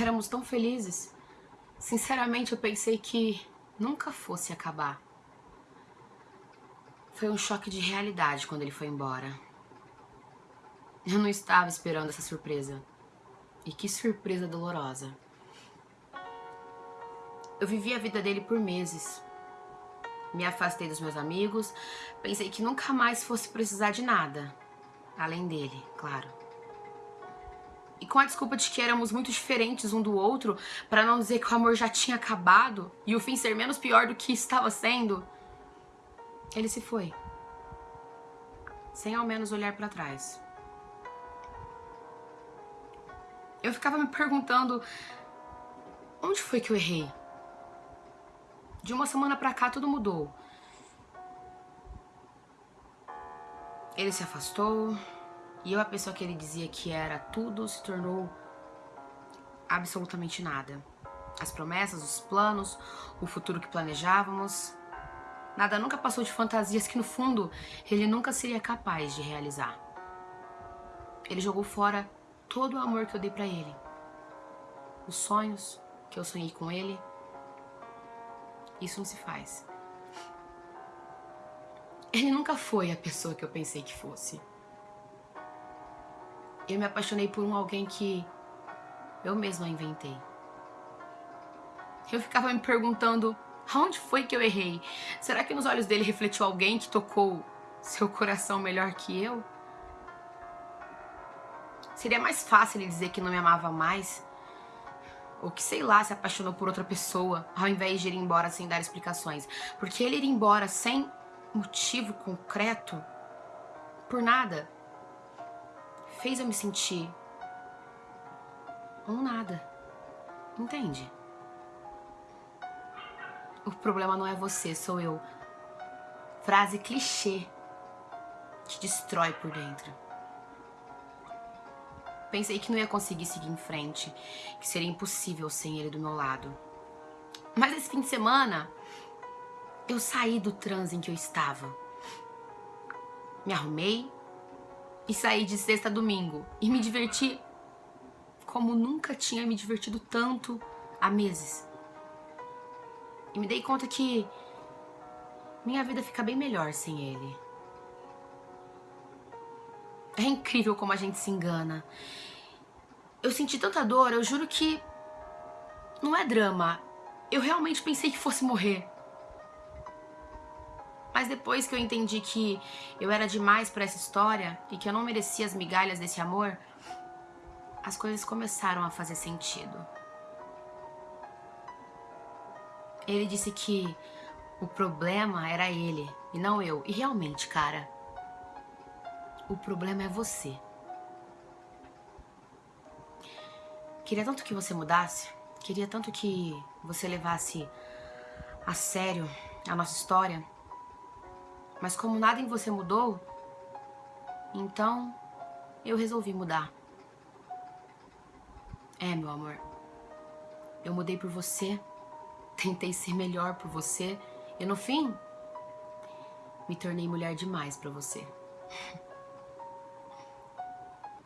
Éramos tão felizes. Sinceramente, eu pensei que nunca fosse acabar. Foi um choque de realidade quando ele foi embora. Eu não estava esperando essa surpresa. E que surpresa dolorosa. Eu vivi a vida dele por meses. Me afastei dos meus amigos, pensei que nunca mais fosse precisar de nada. Além dele, claro. E com a desculpa de que éramos muito diferentes um do outro, para não dizer que o amor já tinha acabado e o fim ser menos pior do que estava sendo, ele se foi. Sem ao menos olhar para trás. Eu ficava me perguntando onde foi que eu errei? De uma semana pra cá tudo mudou. Ele se afastou e eu, a pessoa que ele dizia que era tudo, se tornou absolutamente nada. As promessas, os planos, o futuro que planejávamos, nada nunca passou de fantasias que no fundo ele nunca seria capaz de realizar. Ele jogou fora todo o amor que eu dei pra ele. Os sonhos que eu sonhei com ele, isso não se faz. Ele nunca foi a pessoa que eu pensei que fosse. Eu me apaixonei por um alguém que eu mesma inventei. Eu ficava me perguntando, aonde foi que eu errei? Será que nos olhos dele refletiu alguém que tocou seu coração melhor que eu? Seria mais fácil ele dizer que não me amava mais ou que, sei lá, se apaixonou por outra pessoa, ao invés de ir embora sem dar explicações. Porque ele ir embora sem motivo concreto, por nada, fez eu me sentir um nada. Entende? O problema não é você, sou eu. Frase clichê te destrói por dentro. Pensei que não ia conseguir seguir em frente, que seria impossível sem ele do meu lado. Mas esse fim de semana, eu saí do transe em que eu estava. Me arrumei e saí de sexta a domingo e me diverti como nunca tinha me divertido tanto há meses. E me dei conta que minha vida fica bem melhor sem ele. É incrível como a gente se engana. Eu senti tanta dor, eu juro que não é drama. Eu realmente pensei que fosse morrer. Mas depois que eu entendi que eu era demais para essa história e que eu não merecia as migalhas desse amor, as coisas começaram a fazer sentido. Ele disse que o problema era ele e não eu. E realmente, cara, o problema é você. Queria tanto que você mudasse, queria tanto que você levasse a sério a nossa história, mas como nada em você mudou, então eu resolvi mudar. É, meu amor, eu mudei por você, tentei ser melhor por você e no fim me tornei mulher demais pra você.